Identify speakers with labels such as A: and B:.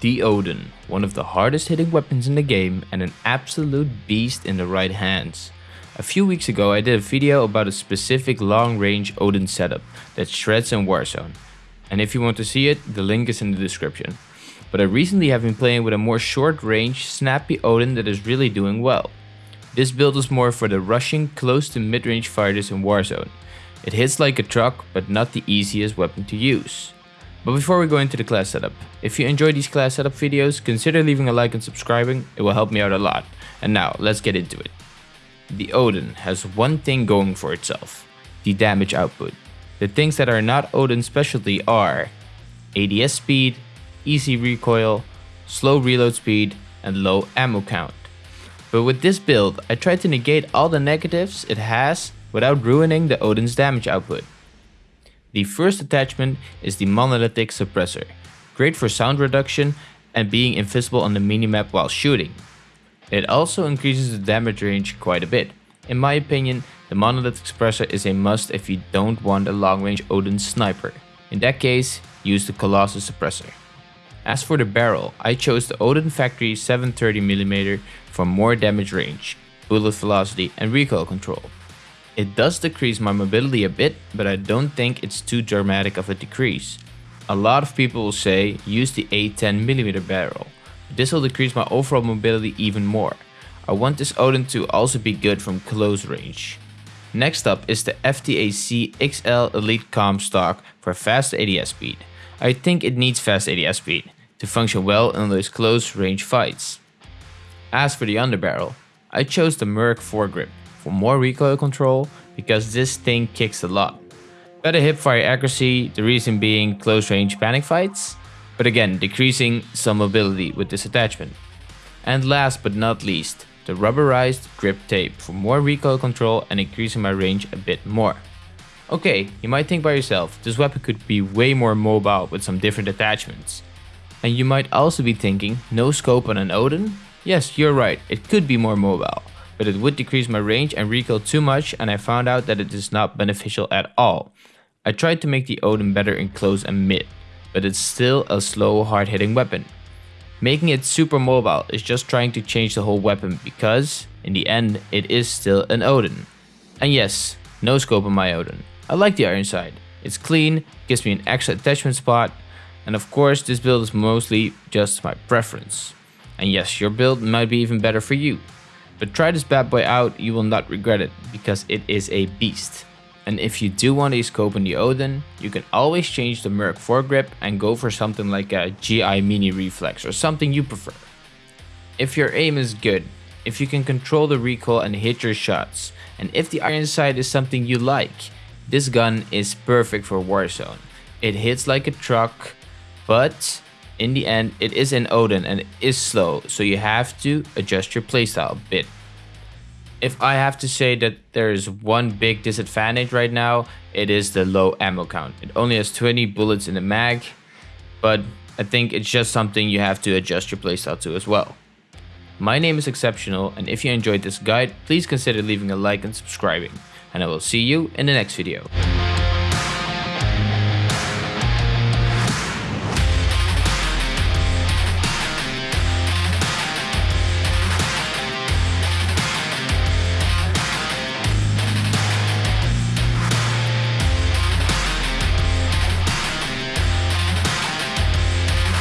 A: The Odin, one of the hardest hitting weapons in the game and an absolute beast in the right hands. A few weeks ago I did a video about a specific long range Odin setup that shreds in Warzone. And if you want to see it, the link is in the description. But I recently have been playing with a more short range, snappy Odin that is really doing well. This build is more for the rushing close to mid range fighters in Warzone. It hits like a truck, but not the easiest weapon to use. But before we go into the class setup, if you enjoy these class setup videos, consider leaving a like and subscribing, it will help me out a lot. And now, let's get into it. The Odin has one thing going for itself, the damage output. The things that are not Odin's specialty are ADS speed, easy recoil, slow reload speed, and low ammo count. But with this build, I tried to negate all the negatives it has without ruining the Odin's damage output. The first attachment is the monolithic suppressor, great for sound reduction and being invisible on the minimap while shooting. It also increases the damage range quite a bit. In my opinion, the monolithic suppressor is a must if you don't want a long range Odin sniper. In that case, use the Colossus suppressor. As for the barrel, I chose the Odin Factory 730mm for more damage range, bullet velocity and recoil control. It does decrease my mobility a bit, but I don't think it's too dramatic of a decrease. A lot of people will say use the A10mm barrel. This will decrease my overall mobility even more. I want this Odin to also be good from close range. Next up is the FTAC XL Elite Comb stock for fast ADS speed. I think it needs fast ADS speed to function well in those close range fights. As for the underbarrel, I chose the Merc foregrip for more recoil control because this thing kicks a lot. Better hipfire accuracy, the reason being close range panic fights, but again decreasing some mobility with this attachment. And last but not least, the rubberized grip tape for more recoil control and increasing my range a bit more. Okay, you might think by yourself, this weapon could be way more mobile with some different attachments. And you might also be thinking, no scope on an Odin? Yes, you're right, it could be more mobile but it would decrease my range and recoil too much and I found out that it is not beneficial at all. I tried to make the Odin better in close and mid, but it's still a slow hard hitting weapon. Making it super mobile is just trying to change the whole weapon because, in the end, it is still an Odin. And yes, no scope on my Odin. I like the iron sight. It's clean, gives me an extra attachment spot, and of course this build is mostly just my preference. And yes, your build might be even better for you. But try this bad boy out, you will not regret it, because it is a beast. And if you do want a scope in the Odin, you can always change the Merc foregrip and go for something like a GI Mini Reflex or something you prefer. If your aim is good, if you can control the recoil and hit your shots, and if the iron sight is something you like, this gun is perfect for Warzone. It hits like a truck, but in the end, it is an Odin and it is slow, so you have to adjust your playstyle a bit. If I have to say that there is one big disadvantage right now, it is the low ammo count. It only has 20 bullets in the mag, but I think it's just something you have to adjust your playstyle to as well. My name is Exceptional, and if you enjoyed this guide, please consider leaving a like and subscribing, and I will see you in the next video.